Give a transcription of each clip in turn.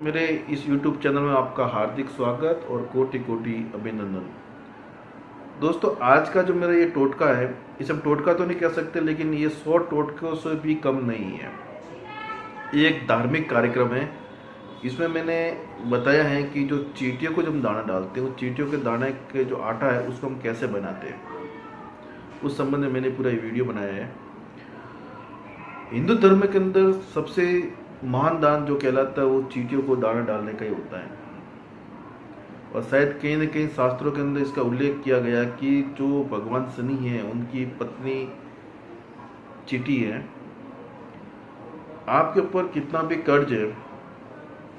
मेरे इस YouTube channel में आपका हार्दिक स्वागत और कोटि कोटि अभिनंदन। दोस्तों, आज का जो मेरा ये टोटका है इसे हम टोटका तो नहीं कह सकते, लेकिन ये सौ टोटकों से भी कम नहीं है। ये एक धार्मिक कार्यक्रम है। इसमें मैंने बताया है कि जो चीटियों को जब हम दाना डालते हैं चीटियों के दाने के जो आटा है, उसको हम कैसे बनाते हैं। उस संबंध में मैंने पूरा वीडियो बनाया है। हिंदू धर्म के अंदर सबसे महान दान जो कहलाता है, वो चीटियों को दाना डालने का ही होता है। और शायद कहीं न कहीं शास्त्रों के अंदर इसका उल्लेख किया गया कि जो भगवान शनि है, उनकी पत्नी चीटी है, आपके ऊपर कितना भी कर्ज है,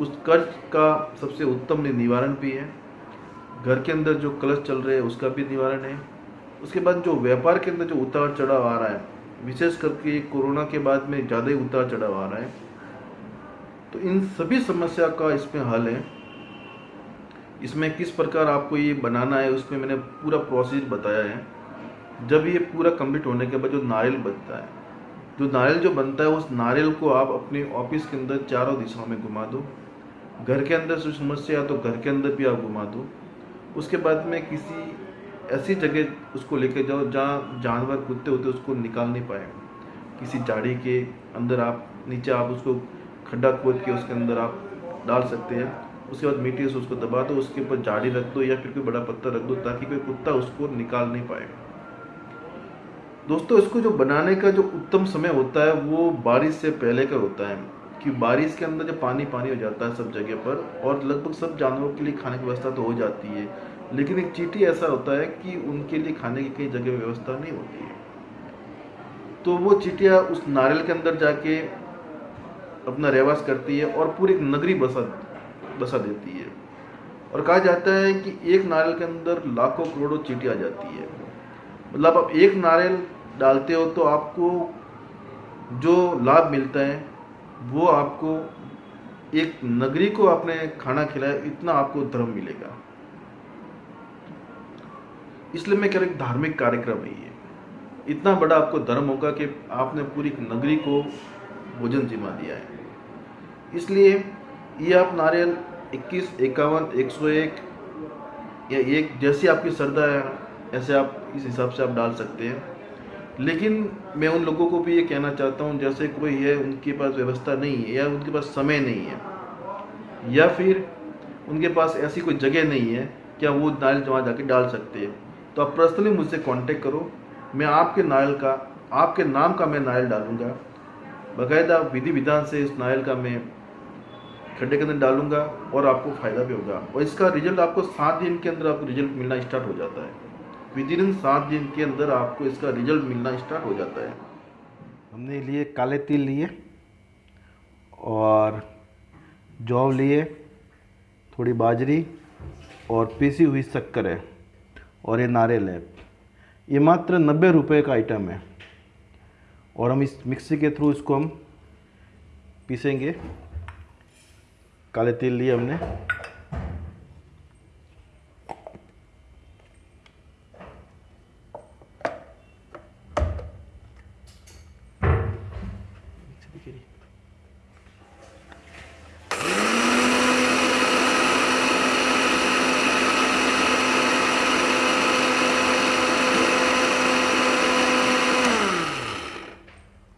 उस कर्ज का सबसे उत्तम निवारण भी है। घर के अंदर जो कलश चल रहे हैं, उसका भी निवारण है। उसके बाद जो व्यापार के अंदर जो उतार चढ़ाव आ रहा है, विशेष करके कोरोना के बाद में ज़्यादा ही उतार चढ़ाव आ रहा है तो इन सभी समस्या का इसमें हल है। इसमें किस प्रकार आपको ये बनाना है, उसमें मैंने पूरा प्रोसेस बताया है। जब ये पूरा कंप्लीट होने के बाद जो नारियल बनता है, जो नारियल जो बनता है, उस नारियल को आप अपने ऑफ़िस के अंदर चारों दिशाओं में घुमा दो। घर के अंदर जो समस्या है तो घर के अंदर भी आप घुमा दो। उसके बाद में किसी ऐसी जगह उसको लेकर जाओ, जहाँ जानवर कुत्ते होते उसको निकाल नहीं पाए किसी झाड़ी के अंदर आप, नीचे आप उसको खड्डा खोद के उसके अंदर आप डाल सकते हैं। उसके बाद मिट्टी से उसको दबा दो, उसके ऊपर झाड़ी रख दो या फिर कोई बड़ा पत्थर रख दो ताकि कोई कुत्ता उसको निकाल नहीं पाए। दोस्तों, इसको जो बनाने का जो उत्तम समय होता है, वो बारिश से पहले का होता है कि बारिश के अंदर जब पानी पानी हो जाता है सब जगह पर और लगभग सब जानवरों के लिए खाने की व्यवस्था तो हो जाती है, लेकिन एक चीटी ऐसा होता है कि उनके लिए खाने की कई जगह व्यवस्था नहीं होती है। तो वो चीटियाँ उस नारियल के अंदर जाके अपना रहवास करती है और पूरी नगरी बसा बसा देती है। और कहा जाता है कि एक नारियल के अंदर लाखों करोड़ों चीटी आ जाती है। मतलब आप एक नारियल डालते हो तो आपको जो लाभ मिलता है, वो आपको एक नगरी को आपने खाना खिलाया, इतना आपको धर्म मिलेगा। इसलिए मैं कह रहा धार्मिक कार्यक्रम है ये। इतना बड़ा आपको धर्म होगा कि आपने पूरी नगरी को भोजन जिमा दिया है। इसलिए ये आप नारियल इक्कीस, इक्यावन, एक सौ एक या एक जैसी आपकी श्रद्धा है, ऐसे आप इस हिसाब से आप डाल सकते हैं। लेकिन मैं उन लोगों को भी ये कहना चाहता हूँ, जैसे कोई है, उनके पास व्यवस्था नहीं है या उनके पास समय नहीं है, या फिर उनके पास ऐसी कोई जगह नहीं है, क्या वो नारियल वहाँ जाके डाल सकते हैं। तो आप पर्सनली मुझसे कांटेक्ट करो। मैं आपके नारियल का, आपके नाम का मैं नारियल डालूँगा। बाकायदा विधि विधान से इस नारियल का मैं खड्डे के अंदर डालूँगा और आपको फ़ायदा भी होगा। और इसका रिज़ल्ट आपको सात दिन के अंदर आपको रिज़ल्ट मिलना स्टार्ट हो जाता है। विद इन सात दिन के अंदर आपको इसका रिज़ल्ट मिलना स्टार्ट हो जाता है। हमने लिए काले तिल लिए और जौ लिए, थोड़ी बाजरी और पीसी हुई शक्कर है और ये नारियल है। ये मात्र नब्बे रुपये का आइटम है। और हम इस मिक्सी के थ्रू इसको हम पीसेंगे। काले तिल लिए हमने।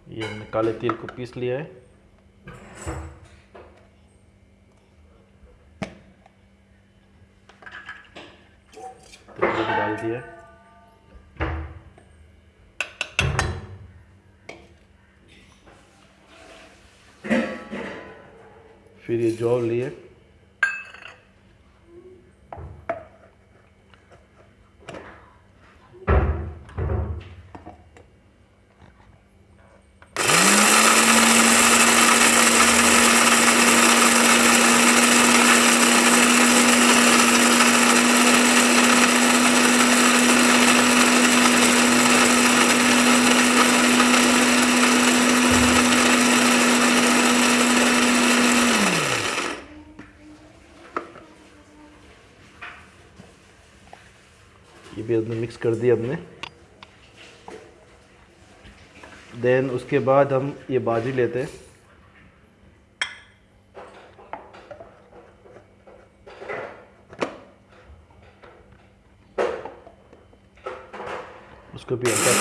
ये हमने काले तिल को पीस लिया है। तो डाल दिया फिर ये जॉब लिए। भी हमने मिक्स कर दिया हमने देन उसके बाद हम ये बाजी लेते हैं। उसको भी अच्छा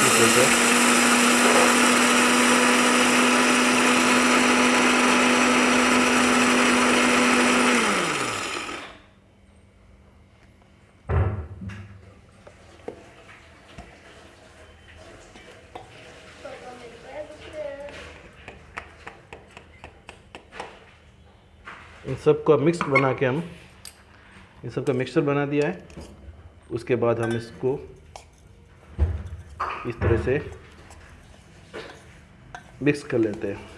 इन सब का मिक्स बना के हम, इन सब का मिक्सचर बना दिया है। उसके बाद हम इसको इस तरह से मिक्स कर लेते हैं।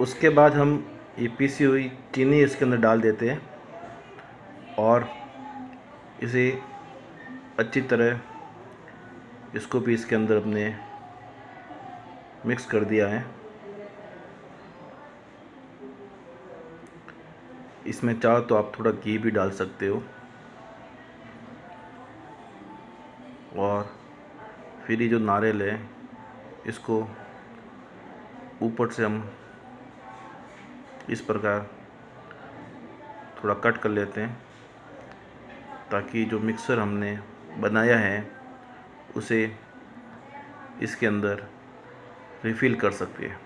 उसके बाद हम ये पीसी हुई चीनी इसके अंदर डाल देते हैं और इसे अच्छी तरह इसको भी इसके अंदर अपने मिक्स कर दिया है। इसमें चाहो तो आप थोड़ा घी भी डाल सकते हो। और फिर ये जो नारियल है, इसको ऊपर से हम इस प्रकार थोड़ा कट कर लेते हैं, ताकि जो मिक्सर हमने बनाया है उसे इसके अंदर रिफ़िल कर सकते हैं।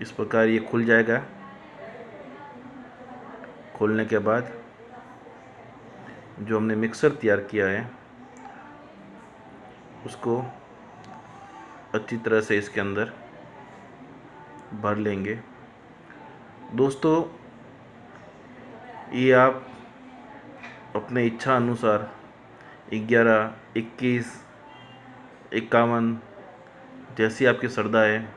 इस प्रकार ये खुल जाएगा। खोलने के बाद जो हमने मिक्सर तैयार किया है, उसको अच्छी तरह से इसके अंदर भर लेंगे। दोस्तों, ये आप अपने इच्छा अनुसार ग्यारह, इक्कीस, इक्यावन जैसी आपकी श्रद्धा है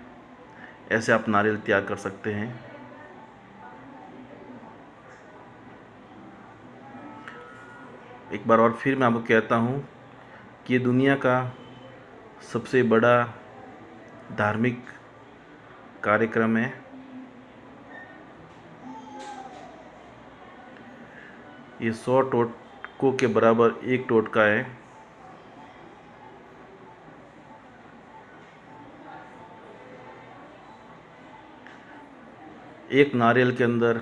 ऐसे आप नारियल तैयार कर सकते हैं। एक बार और फिर मैं आपको कहता हूँ कि ये दुनिया का सबसे बड़ा धार्मिक कार्यक्रम है। ये सौ टोटकों के बराबर एक टोटका है। एक नारियल के अंदर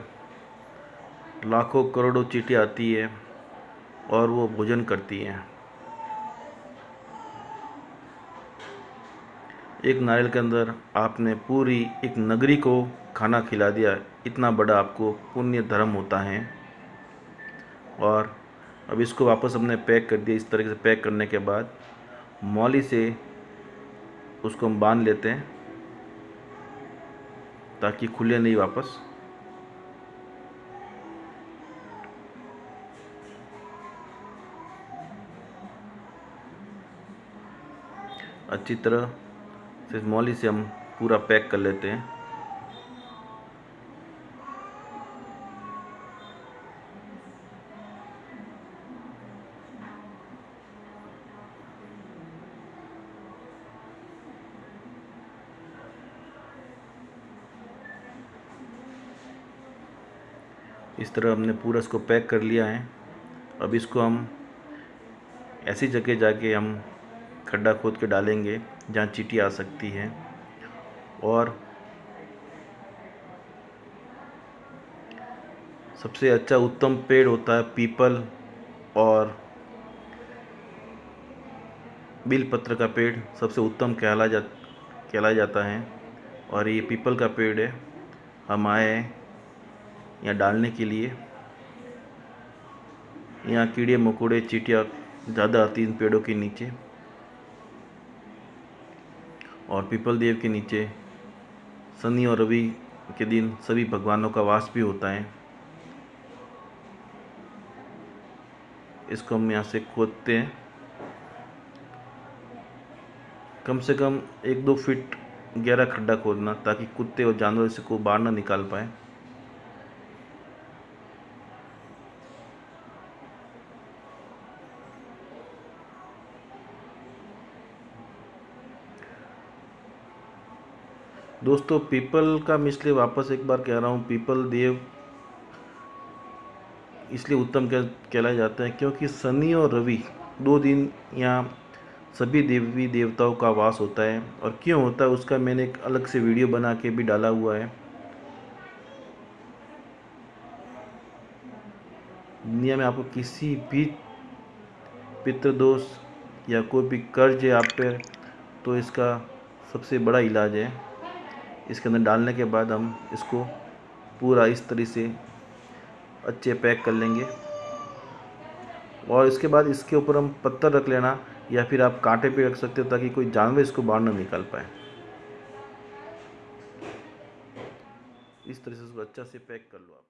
लाखों करोड़ों चीटी आती है और वो भोजन करती हैं। एक नारियल के अंदर आपने पूरी एक नगरी को खाना खिला दिया। इतना बड़ा आपको पुण्य धर्म होता है। और अब इसको वापस हमने पैक कर दिया। इस तरीके से पैक करने के बाद मौली से उसको हम बाँध लेते हैं ताकि खुले नहीं वापस। अच्छी तरह से मौली से हम पूरा पैक कर लेते हैं। इस तरह हमने पूरा इसको पैक कर लिया है। अब इसको हम ऐसी जगह जाके हम खड्डा खोद के डालेंगे। जहाँ चीटी आ सकती है। और सबसे अच्छा उत्तम पेड़ होता है पीपल और बिलपत्र का पेड़ सबसे उत्तम कहला जा कहला जाता है। और ये पीपल का पेड़ है। हम आए यहाँ डालने के लिए। यहाँ कीड़े मकोड़े चीटियाँ ज़्यादा आती इन पेड़ों के नीचे। और पीपल देव के नीचे, शनि और रवि के दिन सभी भगवानों का वास भी होता है। इसको हम यहाँ से खोदते हैं। कम से कम एक दो फीट गहरा खड्डा खोदना ताकि कुत्ते और जानवर इसको बाहर ना निकाल पाए। दोस्तों, पीपल का मैं इसलिए वापस एक बार कह रहा हूँ, पीपल देव इसलिए उत्तम कह, कहलाए जाते हैं क्योंकि शनि और रवि दो दिन यहाँ सभी देवी देवताओं का वास होता है। और क्यों होता है, उसका मैंने एक अलग से वीडियो बना के भी डाला हुआ है। दुनिया में आपको किसी भी पितृदोष या कोई भी कर्ज है आप पर तो इसका सबसे बड़ा इलाज है। इसके अंदर डालने के बाद हम इसको पूरा इस तरह से अच्छे पैक कर लेंगे। और इसके बाद इसके ऊपर हम पत्थर रख लेना या फिर आप कांटे पे रख सकते हो ताकि कोई जानवर इसको बाहर ना निकाल पाए। इस तरह से इसको अच्छा से पैक कर लो आप।